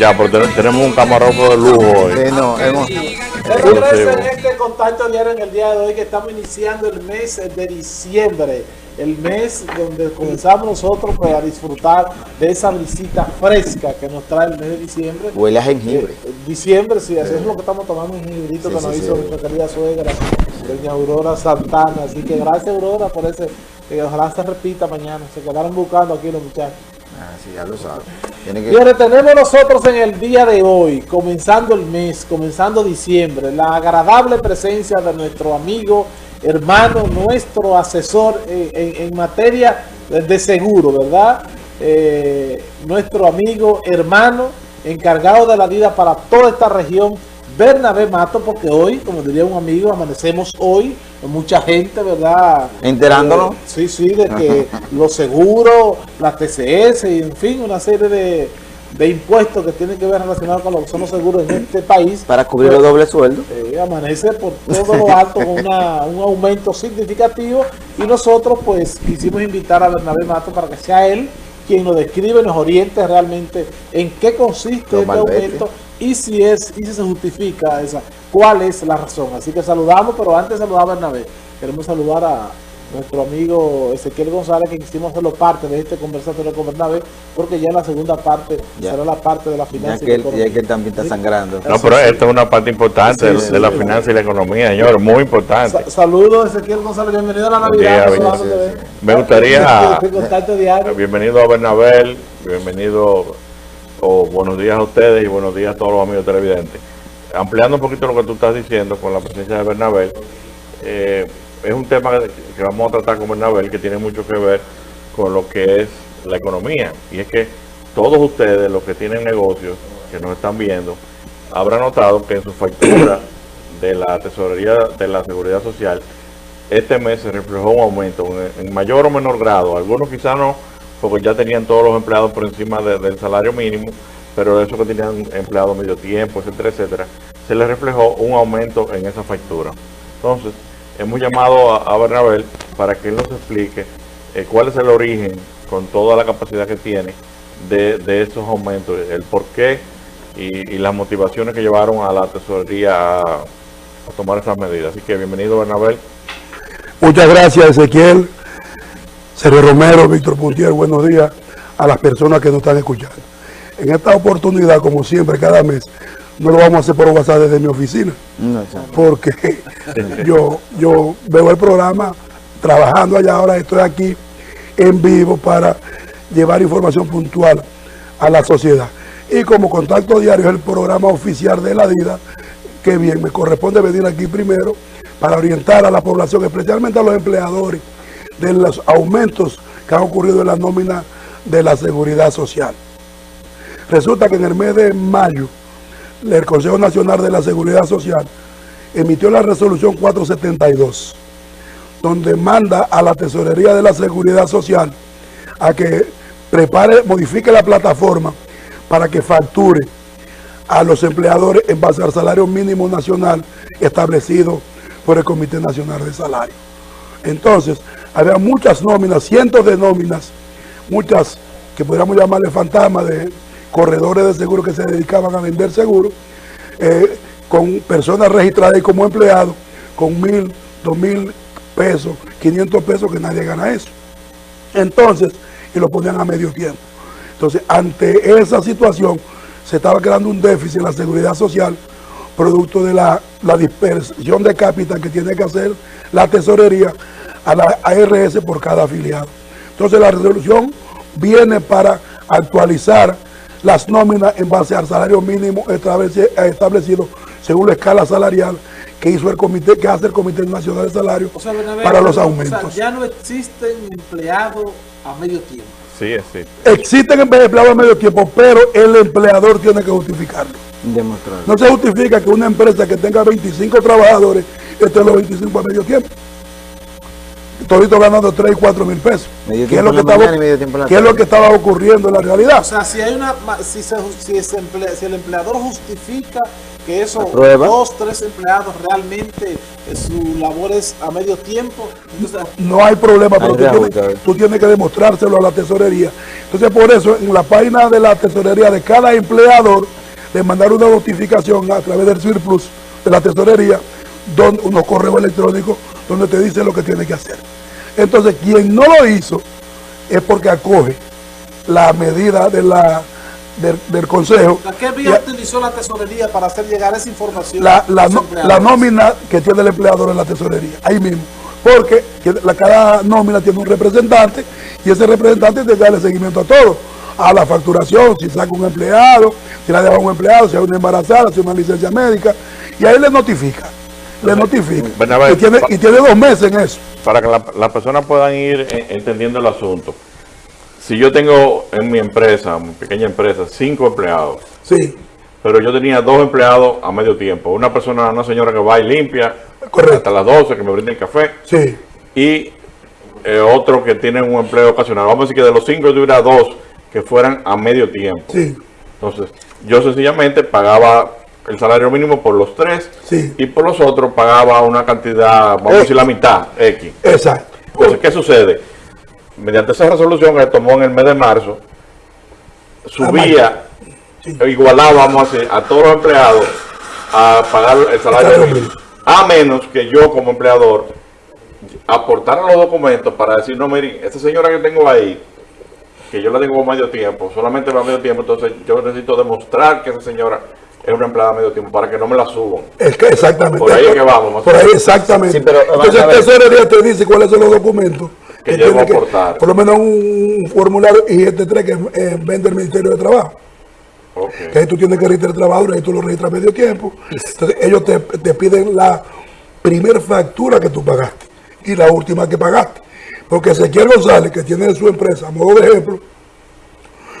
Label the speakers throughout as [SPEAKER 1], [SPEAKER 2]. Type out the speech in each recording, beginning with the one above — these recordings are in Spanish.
[SPEAKER 1] Ya, pero tenemos un camarógrafo de lujo hoy.
[SPEAKER 2] Sí, no, hemos...
[SPEAKER 3] en este contacto diario en el día de hoy que estamos iniciando el mes de diciembre el mes donde comenzamos nosotros pues, a disfrutar de esa visita fresca que nos trae el mes de diciembre.
[SPEAKER 2] Huele a jengibre.
[SPEAKER 3] Eh, diciembre, sí, así es lo que estamos tomando, un jengibrito que nos hizo nuestra querida suegra, doña Aurora Santana. Así que gracias Aurora por ese, que ojalá se repita mañana. Se quedaron buscando aquí los muchachos.
[SPEAKER 2] Ah, sí, ya lo saben.
[SPEAKER 3] Que... tenemos nosotros en el día de hoy, comenzando el mes, comenzando diciembre, la agradable presencia de nuestro amigo hermano, nuestro asesor en, materia de seguro, ¿verdad? Eh, nuestro amigo, hermano, encargado de la vida para toda esta región, Bernabé Mato, porque hoy, como diría un amigo, amanecemos hoy, mucha gente, ¿verdad?
[SPEAKER 2] Enterándonos.
[SPEAKER 3] Eh, sí, sí, de que los seguros, la TCS, y en fin, una serie de de impuestos que tienen que ver relacionados con los, son los seguros en este país.
[SPEAKER 2] Para cubrir el doble sueldo.
[SPEAKER 3] Eh, amanece por todo lo alto con un aumento significativo y nosotros pues quisimos invitar a Bernabé Mato para que sea él quien nos describe, nos oriente realmente en qué consiste este aumento y si es y si se justifica esa, cuál es la razón. Así que saludamos, pero antes de saludar a Bernabé, queremos saludar a nuestro amigo Ezequiel González, que quisimos hacerlo parte de este conversatorio con Bernabé, porque ya en la segunda parte será la parte de la finanza
[SPEAKER 2] y, que él también está sangrando.
[SPEAKER 1] No, pero esta es una parte importante de, la finanza y la economía, señor, muy importante.
[SPEAKER 3] saludos, Ezequiel González, bienvenido a la Navidad.
[SPEAKER 1] Me gustaría... bienvenido a Bernabé, bienvenido, o buenos días a ustedes y buenos días a todos los amigos televidentes. Ampliando un poquito lo que tú estás diciendo con la presencia de Bernabé, eh, es un tema que vamos a tratar con Bernabel que tiene mucho que ver con lo que es la economía. Y es que todos ustedes, los que tienen negocios, que nos están viendo, habrán notado que en su factura de la tesorería de la seguridad social, este mes se reflejó un aumento en mayor o menor grado. Algunos quizás no, porque ya tenían todos los empleados por encima del salario mínimo, pero esos que tenían empleados medio tiempo, etcétera, etcétera, se les reflejó un aumento en esa factura. Entonces, hemos llamado a, Bernabel para que él nos explique eh, cuál es el origen, con toda la capacidad que tiene, de, estos aumentos, el por qué y, las motivaciones que llevaron a la tesorería a, tomar esas medidas. Así que bienvenido Bernabel.
[SPEAKER 4] Muchas gracias Ezequiel, Sergio Romero, Víctor Puntier, buenos días a las personas que nos están escuchando. En esta oportunidad, como siempre, cada mes, no lo vamos a hacer por WhatsApp desde mi oficina. porque yo, yo veo el programa trabajando allá, ahora estoy aquí en vivo para llevar información puntual a la sociedad. Y como contacto diario es el programa oficial de la DIDA, que bien, me corresponde venir aquí primero para orientar a la población, especialmente a los empleadores, de los aumentos que han ocurrido en la nómina de la seguridad social. Resulta que en el mes de mayo el Consejo Nacional de la Seguridad Social emitió la resolución 472, donde manda a la Tesorería de la Seguridad Social a que prepare, modifique la plataforma para que facture a los empleadores en base al salario mínimo nacional establecido por el Comité Nacional de Salario. Entonces, había muchas nóminas, cientos de nóminas, muchas que podríamos llamarle fantasmas de corredores de seguro que se dedicaban a vender seguros, eh, con personas registradas como empleados, con mil, dos mil pesos, 500 pesos, que nadie gana eso. Entonces, y lo ponían a medio tiempo. Entonces, ante esa situación, se estaba creando un déficit en la seguridad social, producto de la, la dispersión de capital que tiene que hacer la tesorería a la ARS por cada afiliado. Entonces, la resolución viene para actualizar las nóminas en base al salario mínimo establecido según la escala salarial que hizo el comité, que hace el Comité Nacional de Salario para los aumentos.
[SPEAKER 3] ya no existen empleados a medio tiempo.
[SPEAKER 1] Sí, sí.
[SPEAKER 4] Existen empleados a medio tiempo, pero el empleador tiene que justificarlo. No se justifica que una empresa que tenga 25 trabajadores esté en los 25 a medio tiempo. Todito ganando 3 y 4 mil pesos. ¿Qué es lo que estaba, qué es lo que ocurriendo en la realidad?
[SPEAKER 3] O sea, si hay una, si, se, si, ese emple- si el empleador justifica que esos dos, tres empleados realmente eh, su labor es a medio tiempo, entonces
[SPEAKER 4] No hay problema, pero
[SPEAKER 2] Hay
[SPEAKER 4] tienes, tú tienes que demostrárselo a la tesorería. Entonces, por eso, en la página de la tesorería de cada empleador, le mandaron una notificación a través del Surplus de la tesorería, donde, unos correos electrónicos donde te dice lo que tiene que hacer. Entonces, quien no lo hizo es porque acoge la medida de la, del, del consejo.
[SPEAKER 3] ¿a ¿qué vía utilizó la tesorería para hacer llegar esa información?
[SPEAKER 4] la, la, no- la nómina que tiene el empleador en la tesorería, ahí mismo. Porque la, cada nómina tiene un representante y ese representante tiene que darle seguimiento a todo. A la facturación, si saca un empleado, si la deja un empleado, si hay una embarazada, si hay una licencia médica. Y ahí le notifica. Le notifica. Y tiene,
[SPEAKER 1] pa-
[SPEAKER 4] y tiene dos meses en eso.
[SPEAKER 1] para que la- las personas puedan ir eh, entendiendo el asunto. Si yo tengo en mi empresa, mi pequeña empresa, cinco empleados,
[SPEAKER 4] Sí,
[SPEAKER 1] pero yo tenía dos empleados a medio tiempo. Una persona, una señora que va y limpia
[SPEAKER 4] Correcto.
[SPEAKER 1] hasta las 12, que me brinda el café,
[SPEAKER 4] sí.
[SPEAKER 1] y eh, otro que tiene un empleo ocasional. Vamos a decir que de los cinco yo tuviera dos que fueran a medio tiempo.
[SPEAKER 4] Sí,
[SPEAKER 1] Entonces, yo sencillamente pagaba el salario mínimo por los tres
[SPEAKER 4] Sí.
[SPEAKER 1] y por los otros pagaba una cantidad, vamos a decir la mitad, X.
[SPEAKER 4] exacto.
[SPEAKER 1] Entonces, ¿qué sucede? Mediante esa resolución que se tomó en el mes de marzo, subía,
[SPEAKER 4] Sí.
[SPEAKER 1] igualaba, vamos a decir, a todos los empleados a pagar el salario mínimo. A menos que yo como empleador aportara los documentos para decir, no, miren, esta señora que tengo ahí, que yo la tengo a medio tiempo, solamente va a medio tiempo, entonces yo necesito demostrar que esa señora es una empleada a medio tiempo para que no me la suban.
[SPEAKER 4] Es que exactamente.
[SPEAKER 1] Por ahí es que vamos, más
[SPEAKER 4] Por
[SPEAKER 1] o
[SPEAKER 4] ahí
[SPEAKER 1] menos.
[SPEAKER 4] exactamente.
[SPEAKER 2] Sí, pero,
[SPEAKER 4] Entonces el tesorería te dice cuáles son los documentos
[SPEAKER 1] Que
[SPEAKER 4] tiene
[SPEAKER 1] aportar.
[SPEAKER 4] Por lo menos un formulario y este 3 que eh, vende el Ministerio de Trabajo. Que ahí tú tienes que registrar el trabajo y ahí tú lo registras a medio tiempo. Entonces ellos te, te piden la primer factura que tú pagaste y la última que pagaste. Porque Ezequiel González, que tiene su empresa, a modo de ejemplo,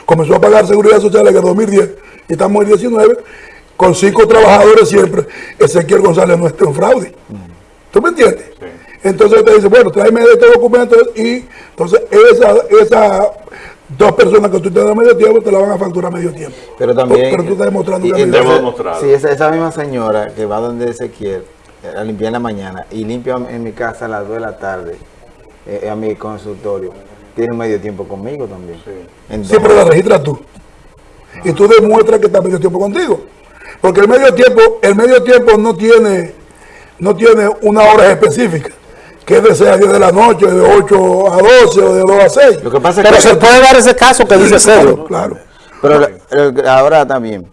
[SPEAKER 4] comenzó a pagar seguridad social en el 2010 y estamos en 19 con cinco trabajadores siempre. Ezequiel González no está en fraude. ¿Tú me entiendes?
[SPEAKER 1] Sí.
[SPEAKER 4] Entonces te dice, bueno, tráeme estos documentos y entonces esa, esa dos personas que tú tienes a medio tiempo te la van a facturar medio tiempo.
[SPEAKER 2] Pero también.
[SPEAKER 4] Pero tú estás demostrando
[SPEAKER 2] y
[SPEAKER 4] que
[SPEAKER 2] entonces,
[SPEAKER 1] demostrar.
[SPEAKER 2] Sí, esa, esa misma señora que va donde Ezequiel eh, a limpiar en la mañana y limpia en mi casa a las 2 de la tarde, eh, a mi consultorio, tiene medio tiempo conmigo también.
[SPEAKER 1] Sí.
[SPEAKER 2] Entonces,
[SPEAKER 4] Siempre la registras tú. Y tú demuestras que está medio tiempo contigo. Porque el medio tiempo, el medio tiempo no tiene, no tiene una hora específica. Que es de 6 a 10 de la noche, de 8 a 12 o de 2 a 6.
[SPEAKER 2] lo que pasa
[SPEAKER 5] Pero
[SPEAKER 2] es que.
[SPEAKER 5] se puede dar ese caso que dice Sergio.
[SPEAKER 4] Claro.
[SPEAKER 2] Pero el- ahora también,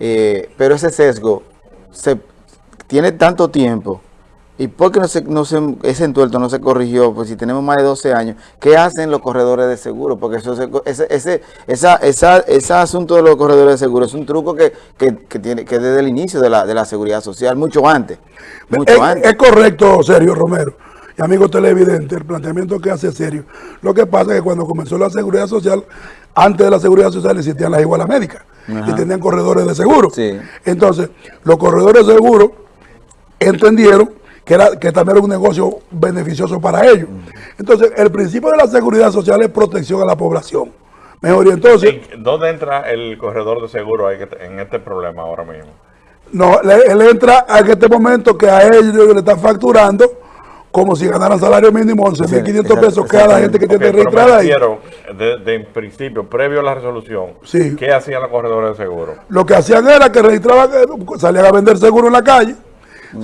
[SPEAKER 2] eh, pero ese sesgo se tiene tanto tiempo. ¿Y por qué no se, no se- ese entuerto no se corrigió? Pues si tenemos más de 12 años, ¿qué hacen los corredores de seguro? Porque eso se- ese, ese, esa, esa, ese asunto de los corredores de seguro es un truco que, que, que tiene que desde el inicio de la, de la seguridad social, mucho antes. Mucho
[SPEAKER 4] Es,
[SPEAKER 2] antes.
[SPEAKER 4] es correcto, Sergio Romero. Y amigo televidente, el planteamiento que hace Sergio. Lo que pasa es que cuando comenzó la seguridad social, antes de la seguridad social existían las igualas médicas y tenían corredores de seguro.
[SPEAKER 2] Sí.
[SPEAKER 4] Entonces, los corredores de seguro entendieron que, era, que también era un negocio beneficioso para ellos. Entonces, el principio de la seguridad social es protección a la población. Mejor, y entonces,
[SPEAKER 1] ¿En- ¿Dónde entra el corredor de seguro en este problema ahora mismo?
[SPEAKER 4] No, le- él entra en este momento que a ellos le están facturando como si ganaran salario mínimo 11.500 pesos cada gente que
[SPEAKER 1] Ok,
[SPEAKER 4] tiene registrada ahí.
[SPEAKER 1] de, de en principio, previo a la resolución,
[SPEAKER 4] Sí.
[SPEAKER 1] ¿qué hacían los corredores de seguro?
[SPEAKER 4] Lo que hacían era que registraban, eh, salían a vender seguro en la calle,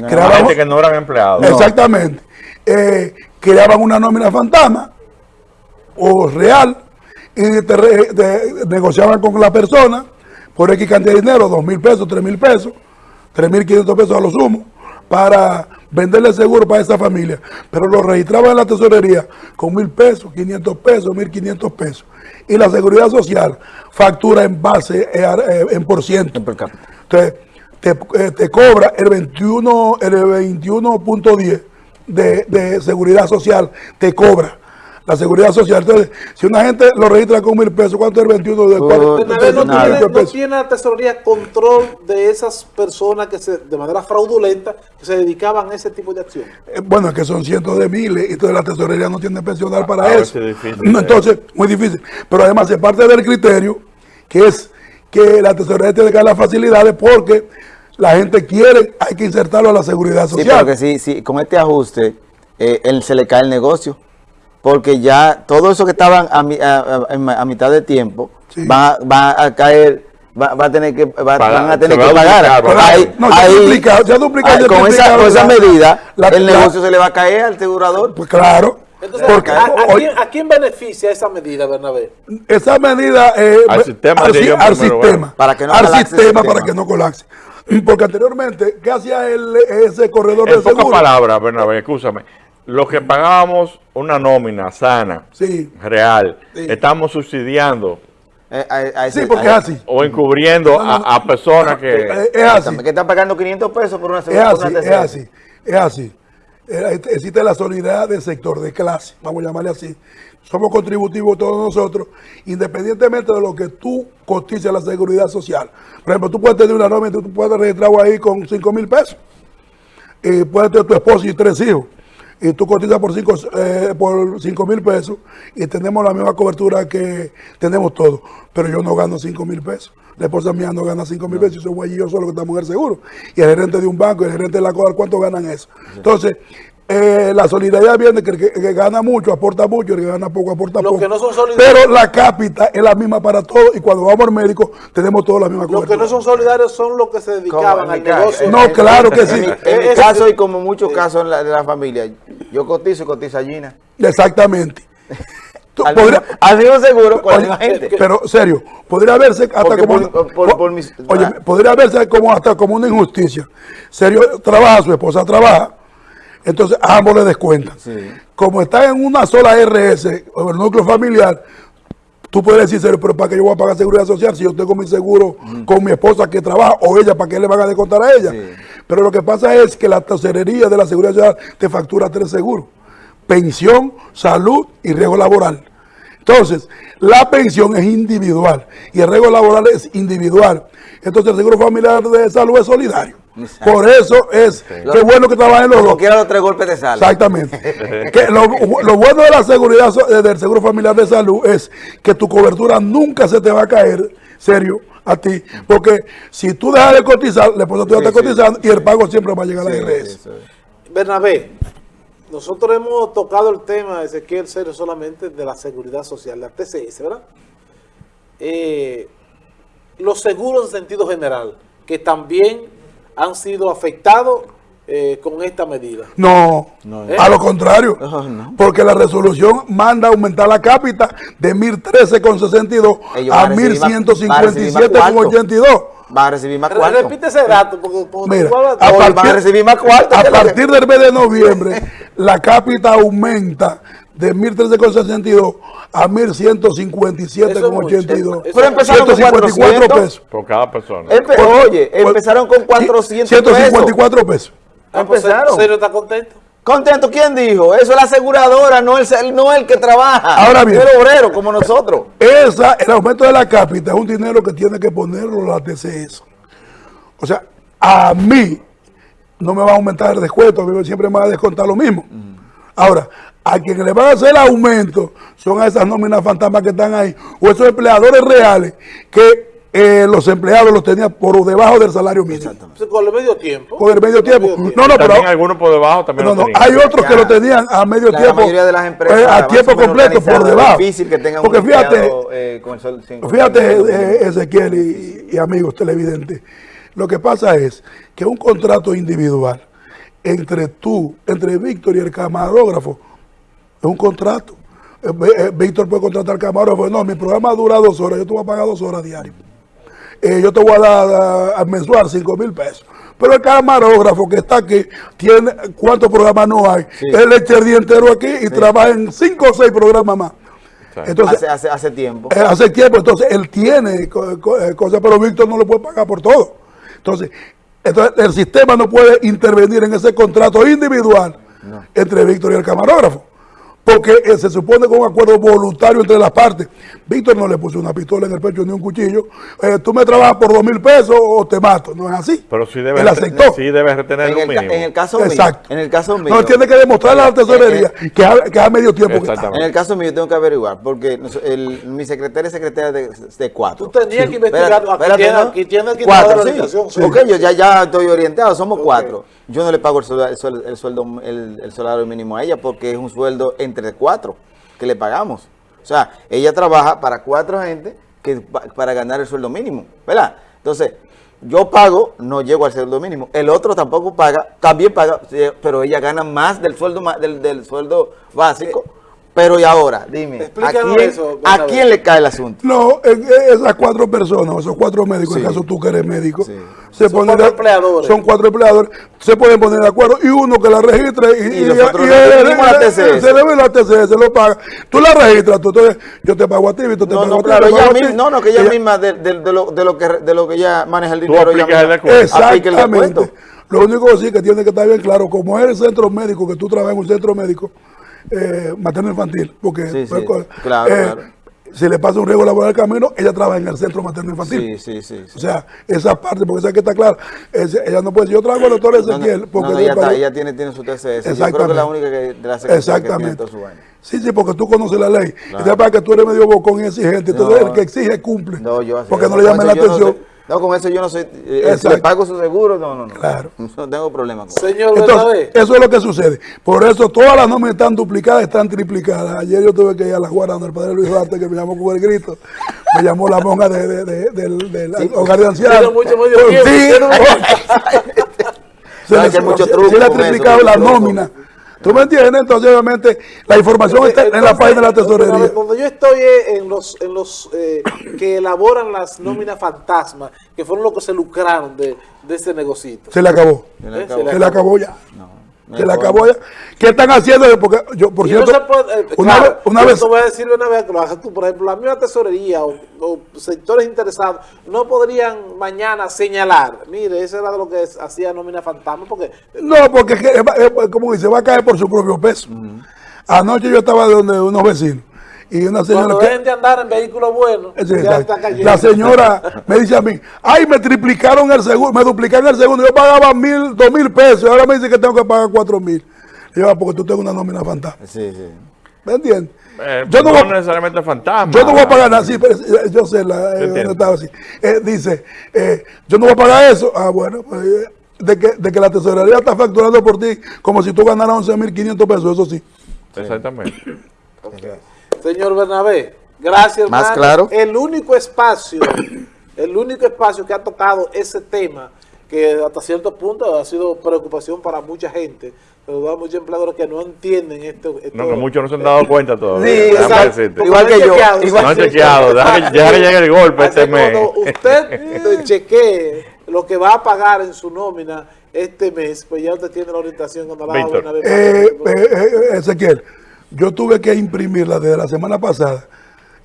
[SPEAKER 4] Creaban,
[SPEAKER 1] gente que no eran empleados.
[SPEAKER 4] exactamente, eh, creaban una nómina fantasma o real y te re- te negociaban con la persona por X cantidad de dinero, dos mil pesos, tres mil pesos, tres mil quinientos pesos a lo sumo, para venderle seguro para esa familia. Pero lo registraban en la tesorería con mil pesos, 500 pesos, mil quinientos pesos. Y la seguridad social factura en base, eh, eh, en por ciento. Entonces, te, eh, te cobra el 21, el 21.10 de, de seguridad social, te cobra la seguridad social. Entonces, si una gente lo registra con mil pesos, ¿cuánto es el 21 de
[SPEAKER 3] Bernabé, no, no tiene la tesorería control de esas personas que se, de manera fraudulenta que se dedicaban a ese tipo de acción.
[SPEAKER 4] Eh, Bueno, es que son cientos de miles y entonces la tesorería no tiene pensional para
[SPEAKER 1] a ver
[SPEAKER 4] eso.
[SPEAKER 1] si es difícil,
[SPEAKER 4] No,
[SPEAKER 1] eh.
[SPEAKER 4] entonces, muy difícil. Pero además es parte del criterio que es que la tesorería tiene que dar las facilidades porque la gente quiere, hay que insertarlo a la seguridad
[SPEAKER 2] Sí,
[SPEAKER 4] social.
[SPEAKER 2] pero que sí, sí, con este ajuste, eh, él se le cae el negocio. Porque ya todo eso que estaban a, mi- a- a- a mitad de tiempo
[SPEAKER 4] Sí.
[SPEAKER 2] va, va a caer, va, va a tener que, va-
[SPEAKER 1] Pagar,
[SPEAKER 2] van a tener
[SPEAKER 1] va
[SPEAKER 2] que pagar.
[SPEAKER 1] duplicar, ¿verdad?
[SPEAKER 2] Ahí-
[SPEAKER 4] No, ya
[SPEAKER 2] ahí-
[SPEAKER 4] duplica- ya duplica,
[SPEAKER 2] ahí,
[SPEAKER 4] ya
[SPEAKER 2] con, esa, con esa
[SPEAKER 4] la-
[SPEAKER 2] medida,
[SPEAKER 4] la-
[SPEAKER 2] el
[SPEAKER 4] la-
[SPEAKER 2] negocio se le va a caer al asegurador.
[SPEAKER 4] Pues claro.
[SPEAKER 3] Entonces,
[SPEAKER 4] porque
[SPEAKER 3] ¿a, quién, a quién beneficia esa medida, Bernabé?
[SPEAKER 4] esa medida eh,
[SPEAKER 1] Al sistema,
[SPEAKER 4] al, si- sistema
[SPEAKER 1] bueno.
[SPEAKER 2] Para que no
[SPEAKER 4] al sistema. para que no colapse porque anteriormente qué hacía el, ese corredor
[SPEAKER 1] En
[SPEAKER 4] de
[SPEAKER 1] pocas
[SPEAKER 4] seguro
[SPEAKER 1] palabras, Bernabé, escúchame. Lo que pagábamos una nómina sana,
[SPEAKER 4] sí
[SPEAKER 1] real,
[SPEAKER 4] Sí.
[SPEAKER 1] estamos subsidiando
[SPEAKER 2] Eh, a- a ese-
[SPEAKER 4] sí porque
[SPEAKER 2] a-
[SPEAKER 4] es así
[SPEAKER 1] o encubriendo
[SPEAKER 4] No, no, no.
[SPEAKER 1] a, a personas que...
[SPEAKER 4] Eh, es así
[SPEAKER 2] Que está pagando 500 pesos por una
[SPEAKER 4] es
[SPEAKER 2] segunda
[SPEAKER 4] así es así es así Eh, existe la solidaridad del sector de clase vamos a llamarle así somos contributivos todos nosotros independientemente de lo que tú cotices a la seguridad social por ejemplo tú puedes tener una nómina tú puedes registrar ahí con 5 mil pesos y puedes tener tu esposo y tres hijos y tú cotizas por 5 por cinco mil pesos y tenemos la misma cobertura que tenemos todos, pero yo no gano 5 mil pesos. La esposa mía no gana 5 mil pesos, y soy yo solo que estamos en el seguro. Y el gerente de un banco, el gerente de la CODAR, ¿cuánto ganan eso? Entonces, eh, la solidaridad viene que el que, que gana mucho aporta mucho, el que gana poco aporta
[SPEAKER 3] Los
[SPEAKER 4] poco.
[SPEAKER 3] que no son solidarios-
[SPEAKER 4] pero la cápita es la misma para todos y cuando vamos al médico tenemos todos la misma
[SPEAKER 3] Los
[SPEAKER 4] cobertura.
[SPEAKER 3] que no son solidarios son los que se dedicaban al negocio.
[SPEAKER 4] No, claro que sí.
[SPEAKER 2] En mi,
[SPEAKER 3] Ese-
[SPEAKER 2] caso y como muchos casos en la, de la familia, yo cotizo y cotiza Gina.
[SPEAKER 4] Exactamente. Tú
[SPEAKER 2] Al
[SPEAKER 4] podrías-
[SPEAKER 2] mismo, al mismo seguro con
[SPEAKER 4] Oye,
[SPEAKER 2] la misma gente.
[SPEAKER 4] Pero serio, podría verse hasta
[SPEAKER 2] Porque
[SPEAKER 4] como
[SPEAKER 2] por- por- por mis-
[SPEAKER 4] oye,
[SPEAKER 2] ah.
[SPEAKER 4] podría verse como hasta como una injusticia. Serio, trabaja su esposa trabaja, entonces ambos le descuentan.
[SPEAKER 2] Sí.
[SPEAKER 4] Como está en una sola RS o el núcleo familiar, tú puedes decir, pero para que yo voy a pagar seguridad social si yo tengo mi seguro con mi esposa que trabaja o ella, ¿para qué le van a descontar a ella?
[SPEAKER 2] Sí.
[SPEAKER 4] Pero lo que pasa es que la tesorería de la seguridad social te factura tres seguros. Pensión, salud y riesgo laboral. Entonces, la pensión es individual y el riesgo laboral es individual. Entonces, el seguro familiar de salud es solidario.
[SPEAKER 2] Exacto.
[SPEAKER 4] Por eso es que bueno que trabajen los
[SPEAKER 2] Como
[SPEAKER 4] dos.
[SPEAKER 2] quiera los tres golpes de sal.
[SPEAKER 4] Exactamente. que lo, lo bueno de la seguridad eh, del seguro familiar de salud es que tu cobertura nunca se te va a caer, serio, a ti. Porque si tú dejas de cotizar, la esposa tuya
[SPEAKER 2] Sí,
[SPEAKER 4] está
[SPEAKER 2] sí.
[SPEAKER 4] cotizando y el pago siempre va a llegar a la IRS.
[SPEAKER 3] Bernabé, nosotros hemos tocado el tema, Ezequiel Serio, solamente de la seguridad social, la TCS, ¿verdad? Eh, los seguros en sentido general, que también han sido afectados eh, con esta medida.
[SPEAKER 4] No,
[SPEAKER 3] ¿Eh?
[SPEAKER 4] a lo contrario.
[SPEAKER 2] No, no.
[SPEAKER 4] Porque la resolución manda aumentar la cápita de 1013,62
[SPEAKER 2] Ellos
[SPEAKER 4] a
[SPEAKER 2] van a recibir más- van a recibir más cuarto.
[SPEAKER 4] 1157,82.
[SPEAKER 2] Va a recibir más cuarto.
[SPEAKER 3] Repite ese dato, porque
[SPEAKER 4] Mira, a partir,
[SPEAKER 2] van a recibir más cuarto
[SPEAKER 4] a partir del mes de noviembre, la cápita aumenta de 1013,62 a 1157,82.
[SPEAKER 3] Eso-
[SPEAKER 2] Pero empezaron con 400.
[SPEAKER 4] pesos.
[SPEAKER 1] por cada persona.
[SPEAKER 2] Empe- oye, empezaron con 400 pesos.
[SPEAKER 4] 154 pesos.
[SPEAKER 3] Ah, pues,
[SPEAKER 2] empezaron.
[SPEAKER 3] ¿Serio está contento?
[SPEAKER 2] Contento, ¿quién dijo? Eso es la aseguradora, no el, no el que trabaja.
[SPEAKER 4] Ahora bien.
[SPEAKER 2] El obrero, como nosotros.
[SPEAKER 4] Esa, el aumento de la cápita es un dinero que tiene que ponerlo la TCS. O sea, a mí no me va a aumentar el descuento, a mí siempre me va a descontar lo mismo. Ahora, a quien le van a hacer el aumento son a esas nóminas fantasmas que están ahí, o esos empleadores reales que eh, los empleados los tenían por debajo del salario mínimo.
[SPEAKER 3] Con el medio tiempo.
[SPEAKER 4] Con el medio tiempo. No, no, pero
[SPEAKER 1] también algunos por debajo también
[SPEAKER 4] no, no,
[SPEAKER 1] tenían.
[SPEAKER 4] hay otros que lo tenían a medio
[SPEAKER 2] La
[SPEAKER 4] tiempo.
[SPEAKER 2] mayoría de las empresas
[SPEAKER 4] eh, a
[SPEAKER 2] más
[SPEAKER 4] tiempo completo por debajo.
[SPEAKER 2] Es difícil que tengan
[SPEAKER 4] Porque
[SPEAKER 2] un
[SPEAKER 4] fíjate,
[SPEAKER 2] empleado, eh, con el sol sin-
[SPEAKER 4] Fíjate, eh, Ezequiel y, y amigos televidentes, lo que pasa es que un contrato individual entre tú, entre Víctor y el camarógrafo, es un contrato. Eh, eh, Víctor puede contratar al camarógrafo, no, mi programa dura dos horas, yo te voy a pagar dos horas diarias. Eh, yo te voy a dar a, a mensual cinco mil pesos. Pero el camarógrafo que está aquí, tiene ¿cuántos programas no hay? Él echa el día entero aquí y trabaja en cinco o seis programas más. Entonces,
[SPEAKER 2] hace, hace, hace tiempo.
[SPEAKER 4] eh, hace tiempo, entonces él tiene co- co- cosas, pero Víctor no le puede pagar por todo. Entonces, entonces el sistema no puede intervenir en ese contrato individual entre Víctor y el camarógrafo. Porque eh, se supone que es un acuerdo voluntario entre las partes. Víctor no le puso una pistola en el pecho ni un cuchillo. Eh, tú me trabajas por dos mil pesos o te mato. No es así.
[SPEAKER 1] Pero sí debe,
[SPEAKER 4] Él aceptó.
[SPEAKER 1] sí debe retener
[SPEAKER 2] En
[SPEAKER 1] lo
[SPEAKER 2] el,
[SPEAKER 1] mínimo.
[SPEAKER 2] en el caso mío,
[SPEAKER 4] Exacto.
[SPEAKER 2] en el caso mío,
[SPEAKER 4] No, tiene que demostrarle a la tesorería que ha, que ha medio tiempo que está.
[SPEAKER 2] En el caso mío tengo que averiguar, porque mi secretaria es secretaria de, de cuatro.
[SPEAKER 3] Tú tenías que investigar.
[SPEAKER 2] Espérate,
[SPEAKER 3] aquí tiene,
[SPEAKER 2] ¿no?
[SPEAKER 3] aquí tiene el
[SPEAKER 2] Cuatro,
[SPEAKER 3] de la
[SPEAKER 2] sí.
[SPEAKER 3] sí.
[SPEAKER 2] Ok, yo ya, ya estoy orientado, somos cuatro. Yo no le pago el sueldo, el sueldo, el, sueldo- el- el salario mínimo a ella porque es un sueldo entre cuatro que le pagamos. O sea, ella trabaja para cuatro gente que pa- para ganar el sueldo mínimo, ¿verdad? Entonces, yo pago, no llego al sueldo mínimo. El otro tampoco paga, también paga, sí, pero ella gana más del sueldo del, del sueldo básico. Pero y ahora, dime, ¿a quién,
[SPEAKER 3] eso,
[SPEAKER 2] ¿a quién le cae el asunto?
[SPEAKER 4] No, esas cuatro personas, esos cuatro médicos, en caso tú que eres médico,
[SPEAKER 2] Sí.
[SPEAKER 4] se
[SPEAKER 3] Son
[SPEAKER 4] ponen
[SPEAKER 3] cuatro
[SPEAKER 4] de-
[SPEAKER 3] empleadores.
[SPEAKER 4] Son cuatro empleadores, se pueden poner de acuerdo y uno que la registre y,
[SPEAKER 2] Y
[SPEAKER 4] y
[SPEAKER 2] pedimos la TCS.
[SPEAKER 4] se le ve la TCS, se lo paga. Tú la registras, tú, entonces yo te pago a ti, y tú te
[SPEAKER 2] No,
[SPEAKER 4] pago
[SPEAKER 2] no,
[SPEAKER 4] a ti.
[SPEAKER 2] claro, ella
[SPEAKER 4] pago a ti.
[SPEAKER 2] misma, no, no, que ella,
[SPEAKER 4] Ella-
[SPEAKER 2] misma de, de- de lo, de, lo que, de lo que ella maneja el
[SPEAKER 1] Tú
[SPEAKER 2] dinero. ella
[SPEAKER 1] aplicas el
[SPEAKER 4] Exactamente. Lo único que sí que tiene que estar bien claro, como es el centro médico, que tú trabajas en un centro médico eh, materno infantil, porque
[SPEAKER 2] Sí, sí,
[SPEAKER 4] pues,
[SPEAKER 2] claro, claro.
[SPEAKER 4] si le pasa un riesgo laboral al camino, ella trabaja en el centro materno infantil.
[SPEAKER 2] Sí, sí, sí. sí.
[SPEAKER 4] O sea, esa parte, porque esa que está clara, es- ella no puede decir, yo traigo al doctor
[SPEAKER 2] no,
[SPEAKER 4] Ezequiel,
[SPEAKER 2] no,
[SPEAKER 4] porque
[SPEAKER 2] no,
[SPEAKER 4] de
[SPEAKER 2] ella, está-
[SPEAKER 4] pago-
[SPEAKER 2] ella tiene, tiene su TCS. Yo creo que
[SPEAKER 4] Exactamente.
[SPEAKER 2] es la única que, de la secretaria que tiene
[SPEAKER 4] Exactamente.
[SPEAKER 2] su.
[SPEAKER 4] Sí, sí, porque tú conoces la ley. Y te pasa que tú eres medio bocón y exigente. Entonces, el que exige cumple.
[SPEAKER 2] No, yo así-
[SPEAKER 4] porque no le llamen la atención.
[SPEAKER 2] No, con eso yo no soy. eh,
[SPEAKER 4] Exacto.
[SPEAKER 2] le pago su seguro, no, no, no.
[SPEAKER 4] Claro.
[SPEAKER 2] No tengo problema con eso.
[SPEAKER 3] Señor
[SPEAKER 4] Entonces, eso es lo que sucede. Por eso todas las nóminas están duplicadas, están triplicadas. Ayer yo tuve que ir a la Guardia, el padre Luis Duarte, que me llamó con el grito. Me llamó la monja de, de- de- del, del hogar de ancianos.
[SPEAKER 3] Tiene mucho medio
[SPEAKER 4] Pues,
[SPEAKER 3] tiempo,
[SPEAKER 4] sí, se
[SPEAKER 2] que hay mucho truco
[SPEAKER 4] se le ha
[SPEAKER 2] eso,
[SPEAKER 4] triplicado la
[SPEAKER 2] truco.
[SPEAKER 4] ¿Tú me entiendes? Entonces, obviamente, la información está en la página de la tesorería.
[SPEAKER 3] Donde yo estoy es en los, en los eh, que elaboran las nóminas fantasmas, que fueron los que se lucraron de, de este negocito.
[SPEAKER 4] Se le acabó.
[SPEAKER 2] Se le
[SPEAKER 3] Eh,
[SPEAKER 2] acabó.
[SPEAKER 4] Se le acabó ya.
[SPEAKER 2] no
[SPEAKER 4] Se
[SPEAKER 2] hay
[SPEAKER 4] le acabó ya. ¿Qué están haciendo? Porque yo, por
[SPEAKER 3] no
[SPEAKER 4] cierto,
[SPEAKER 3] se puede, eh,
[SPEAKER 4] una
[SPEAKER 3] claro,
[SPEAKER 4] una
[SPEAKER 3] yo
[SPEAKER 4] vez,
[SPEAKER 3] te voy a decir una vez que lo haces tú, por ejemplo, la misma tesorería o, o sectores interesados no podrían mañana señalar, mire, eso era lo que es- hacía nómina fantasma, porque
[SPEAKER 4] no, porque es como dice, va a caer por su propio peso. Anoche yo estaba de donde unos vecinos y una señora
[SPEAKER 3] cuando
[SPEAKER 4] que,
[SPEAKER 3] de andar en
[SPEAKER 4] Sí,
[SPEAKER 3] ya está cayendo.
[SPEAKER 4] La señora me dice a mí, ay, me triplicaron el seguro, me duplicaron el segundo, yo pagaba mil, dos mil pesos, y ahora me dice que tengo que pagar cuatro mil. Y yo, "Ah, porque tú tengo una nómina fantasma.
[SPEAKER 2] Sí, sí.
[SPEAKER 4] ¿Me entiendes?
[SPEAKER 1] Eh,
[SPEAKER 4] yo no
[SPEAKER 1] no,
[SPEAKER 4] voy-
[SPEAKER 1] necesariamente fantasma.
[SPEAKER 4] Yo no voy a pagar nada, sí, pero eh, yo sé, la, eh, donde estaba así. Eh, dice, eh, yo no voy a pagar eso. Ah, bueno, pues, eh, de, que, de que la tesorería está facturando por ti como si tú ganaras 11.500 pesos, eso sí.
[SPEAKER 1] Exactamente.
[SPEAKER 3] Señor Bernabé, gracias.
[SPEAKER 2] Más
[SPEAKER 3] hermano.
[SPEAKER 2] claro.
[SPEAKER 3] El único espacio, el único espacio que ha tocado ese tema, que hasta cierto punto ha sido preocupación para mucha gente, pero hay muchos empleadores que no entienden esto. esto-
[SPEAKER 1] No, que muchos no se han dado cuenta todavía.
[SPEAKER 2] Sí,
[SPEAKER 3] exacto.
[SPEAKER 2] Igual que yo,
[SPEAKER 3] chequeado,
[SPEAKER 2] igual-
[SPEAKER 1] No han chequeado. Deja que, que llegue el golpe
[SPEAKER 3] Así
[SPEAKER 1] este mes.
[SPEAKER 3] Cuando usted chequee lo que va a pagar en su nómina este mes, pues ya usted tiene la orientación cuando la
[SPEAKER 1] Víctor.
[SPEAKER 3] Bernabé
[SPEAKER 4] Eh,
[SPEAKER 3] pase.
[SPEAKER 4] eh, eh, Ezequiel, yo tuve que imprimirla desde la semana pasada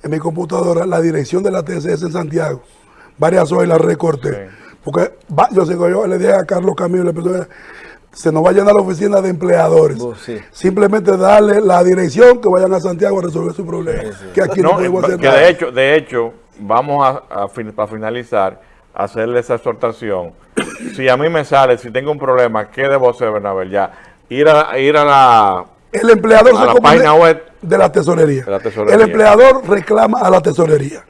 [SPEAKER 4] en mi computadora, la dirección de la TCS en Santiago. Varias horas la recorté.
[SPEAKER 1] Sí.
[SPEAKER 4] Porque va- yo, que yo le dije a Carlos Camilo, le empezó a- se nos va a llenar la oficina de empleadores.
[SPEAKER 2] Oh, sí.
[SPEAKER 4] Simplemente darle la dirección que vayan a Santiago a resolver su problema. Que aquí no,
[SPEAKER 1] No,
[SPEAKER 4] podemos hacer
[SPEAKER 1] que
[SPEAKER 4] nada.
[SPEAKER 1] de hecho, de hecho, vamos a, a fin- para finalizar, hacerle esa exhortación. Si a mí me sale, si tengo un problema, ¿qué debo hacer, Bernabé? Ya, ir a, ir a la...
[SPEAKER 4] El empleador
[SPEAKER 1] A
[SPEAKER 4] se
[SPEAKER 1] la
[SPEAKER 4] comunica-
[SPEAKER 1] página web
[SPEAKER 4] de la tesorería.
[SPEAKER 1] de la tesorería.
[SPEAKER 4] El empleador reclama a la tesorería.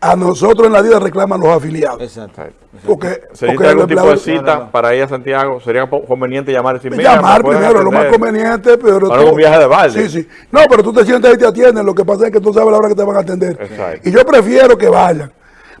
[SPEAKER 4] A nosotros en la vida reclaman los afiliados.
[SPEAKER 2] Exacto.
[SPEAKER 4] Porque,
[SPEAKER 1] ¿Se
[SPEAKER 4] porque
[SPEAKER 1] algún tipo de cita
[SPEAKER 2] no, no.
[SPEAKER 1] para ir a Santiago? ¿Sería conveniente llamar y
[SPEAKER 4] llamar
[SPEAKER 1] ¿me pueden
[SPEAKER 4] primero, lo más conveniente, pero...
[SPEAKER 1] Para
[SPEAKER 4] tú-
[SPEAKER 1] un viaje de balde.
[SPEAKER 4] Sí, sí. No, pero tú te sientas y te atienden, lo que pasa es que tú sabes la hora que te van a atender.
[SPEAKER 1] Exacto.
[SPEAKER 4] Y yo prefiero que vayan,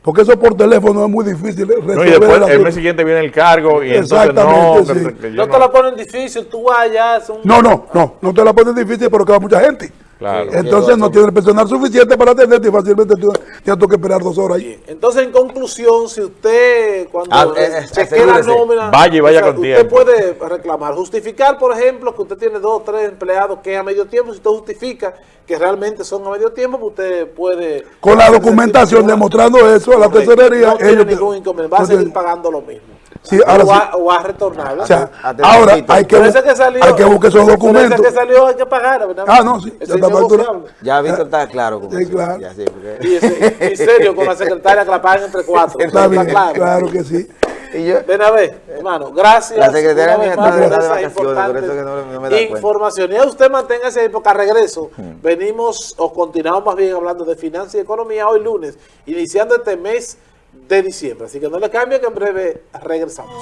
[SPEAKER 4] porque eso por teléfono es muy difícil resolver
[SPEAKER 1] No, y después
[SPEAKER 4] el
[SPEAKER 1] mes siguiente viene el cargo y entonces no, que- que
[SPEAKER 3] no te la ponen difícil, tú vayas. un-
[SPEAKER 4] No, no, no, no te la pones difícil, pero que va mucha gente.
[SPEAKER 1] Claro.
[SPEAKER 4] Entonces no tiene el personal suficiente para atenderte y fácilmente tú tienes que esperar dos horas ahí.
[SPEAKER 3] Entonces, en conclusión, si usted cuando
[SPEAKER 2] Ah, eh, eh,
[SPEAKER 3] la
[SPEAKER 2] asegúrese.
[SPEAKER 3] nómina,
[SPEAKER 1] Vaya y vaya con
[SPEAKER 3] usted
[SPEAKER 1] tiempo.
[SPEAKER 3] puede reclamar, justificar, por ejemplo, que usted tiene dos o tres empleados que es a medio tiempo, si usted justifica que realmente son a medio tiempo, pues usted puede...
[SPEAKER 4] Con la documentación demostrando eso a la tesorería,
[SPEAKER 3] No
[SPEAKER 4] ellos te-
[SPEAKER 3] ningún inconveniente, va a seguir pagando lo mismo.
[SPEAKER 4] Sí, ahora
[SPEAKER 3] o,
[SPEAKER 4] sí.
[SPEAKER 3] va, o va a retornar.
[SPEAKER 4] O sea,
[SPEAKER 2] Atención,
[SPEAKER 4] ahora hay que,
[SPEAKER 3] salió-
[SPEAKER 4] hay que buscar esos documentos.
[SPEAKER 3] que salió hay que pagar, ¿verdad?
[SPEAKER 4] Ah, no, sí, ya
[SPEAKER 3] es
[SPEAKER 4] está.
[SPEAKER 2] Ya Víctor está claro con
[SPEAKER 4] Sí,
[SPEAKER 2] eso.
[SPEAKER 4] claro.
[SPEAKER 2] Ya, sí, porque-
[SPEAKER 3] Y ese- en serio, con la secretaria que la pagan entre cuatro.
[SPEAKER 4] Está bien,
[SPEAKER 3] claro.
[SPEAKER 4] claro que sí.
[SPEAKER 2] Y yo,
[SPEAKER 3] Ven a ver, hermano, gracias.
[SPEAKER 2] La secretaria mía está- de
[SPEAKER 3] esas
[SPEAKER 2] vacaciones, por eso
[SPEAKER 3] importantes
[SPEAKER 2] que no- no me da cuenta.
[SPEAKER 3] Información. Y a usted manténgase ahí porque a regreso venimos o continuamos más bien hablando de finanzas y economía hoy lunes, iniciando este mes de diciembre. Así que no le cambie que en breve regresamos.